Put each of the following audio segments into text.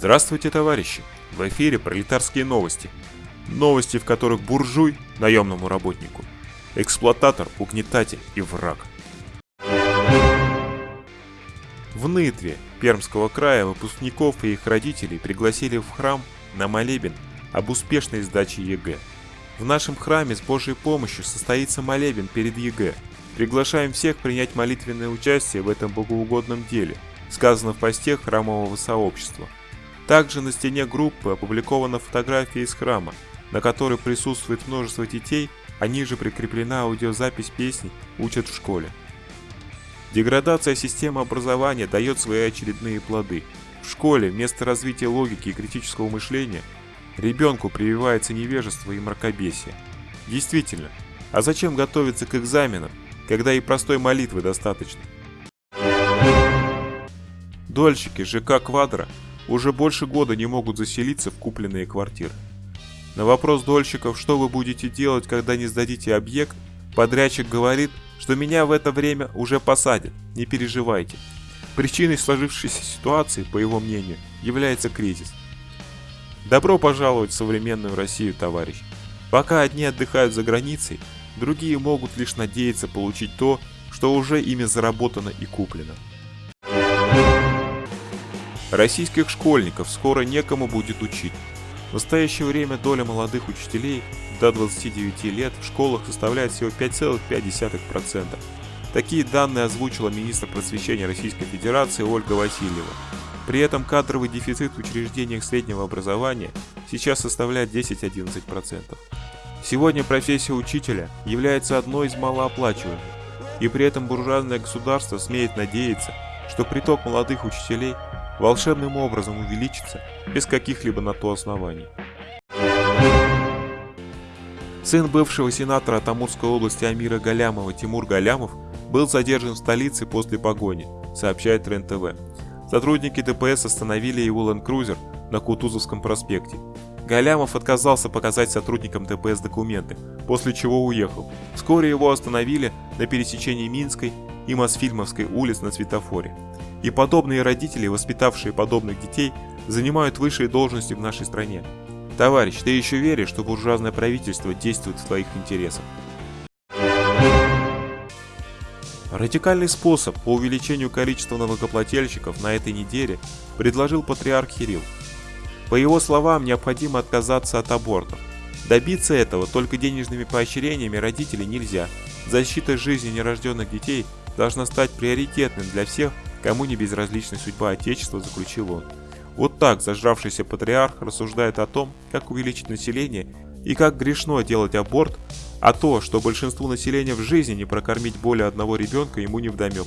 Здравствуйте, товарищи! В эфире пролетарские новости. Новости, в которых буржуй – наемному работнику, эксплуататор, угнетатель и враг. В Нытве Пермского края выпускников и их родителей пригласили в храм на молебен об успешной сдаче ЕГЭ. В нашем храме с Божьей помощью состоится молебен перед ЕГЭ. Приглашаем всех принять молитвенное участие в этом богоугодном деле, сказано в посте храмового сообщества – также на стене группы опубликована фотография из храма, на которой присутствует множество детей, а ниже прикреплена аудиозапись песни «Учат в школе». Деградация системы образования дает свои очередные плоды. В школе вместо развития логики и критического мышления ребенку прививается невежество и мракобесие. Действительно, а зачем готовиться к экзаменам, когда и простой молитвы достаточно? Дольщики ЖК «Квадро» уже больше года не могут заселиться в купленные квартиры. На вопрос дольщиков, что вы будете делать, когда не сдадите объект, подрядчик говорит, что меня в это время уже посадят, не переживайте. Причиной сложившейся ситуации, по его мнению, является кризис. Добро пожаловать в современную Россию, товарищ. Пока одни отдыхают за границей, другие могут лишь надеяться получить то, что уже ими заработано и куплено. Российских школьников скоро некому будет учить. В настоящее время доля молодых учителей до 29 лет в школах составляет всего 5,5%. Такие данные озвучила министр просвещения Российской Федерации Ольга Васильева. При этом кадровый дефицит в учреждениях среднего образования сейчас составляет 10-11%. Сегодня профессия учителя является одной из малооплачиваемых, и при этом буржуазное государство смеет надеяться, что приток молодых учителей волшебным образом увеличится без каких-либо на то оснований. Сын бывшего сенатора Амурской области Амира Галямова Тимур Галямов был задержан в столице после погони, сообщает РЕН-ТВ. Сотрудники ДПС остановили его ленд-крузер на Кутузовском проспекте. Галямов отказался показать сотрудникам ДПС документы, после чего уехал. Вскоре его остановили на пересечении Минской и Мосфильмовской улиц на светофоре. И подобные родители, воспитавшие подобных детей, занимают высшие должности в нашей стране. Товарищ, ты еще веришь, что буржуазное правительство действует в твоих интересах? Радикальный способ по увеличению количества налогоплательщиков на этой неделе предложил патриарх Кирилл. По его словам, необходимо отказаться от абортов. Добиться этого только денежными поощрениями родителей нельзя. Защита жизни нерожденных детей должна стать приоритетным для всех, Кому не безразлична судьба Отечества, заключил он. Вот так зажравшийся патриарх рассуждает о том, как увеличить население и как грешно делать аборт, а то, что большинству населения в жизни не прокормить более одного ребенка, ему не вдомек.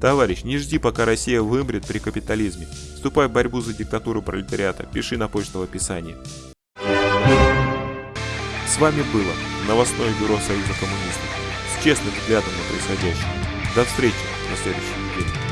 Товарищ, не жди, пока Россия вымрет при капитализме. Вступай в борьбу за диктатуру пролетариата. Пиши на почту в описании. С вами было новостное бюро Союза коммунистов с честным взглядом на происходящее. До встречи на следующей неделе.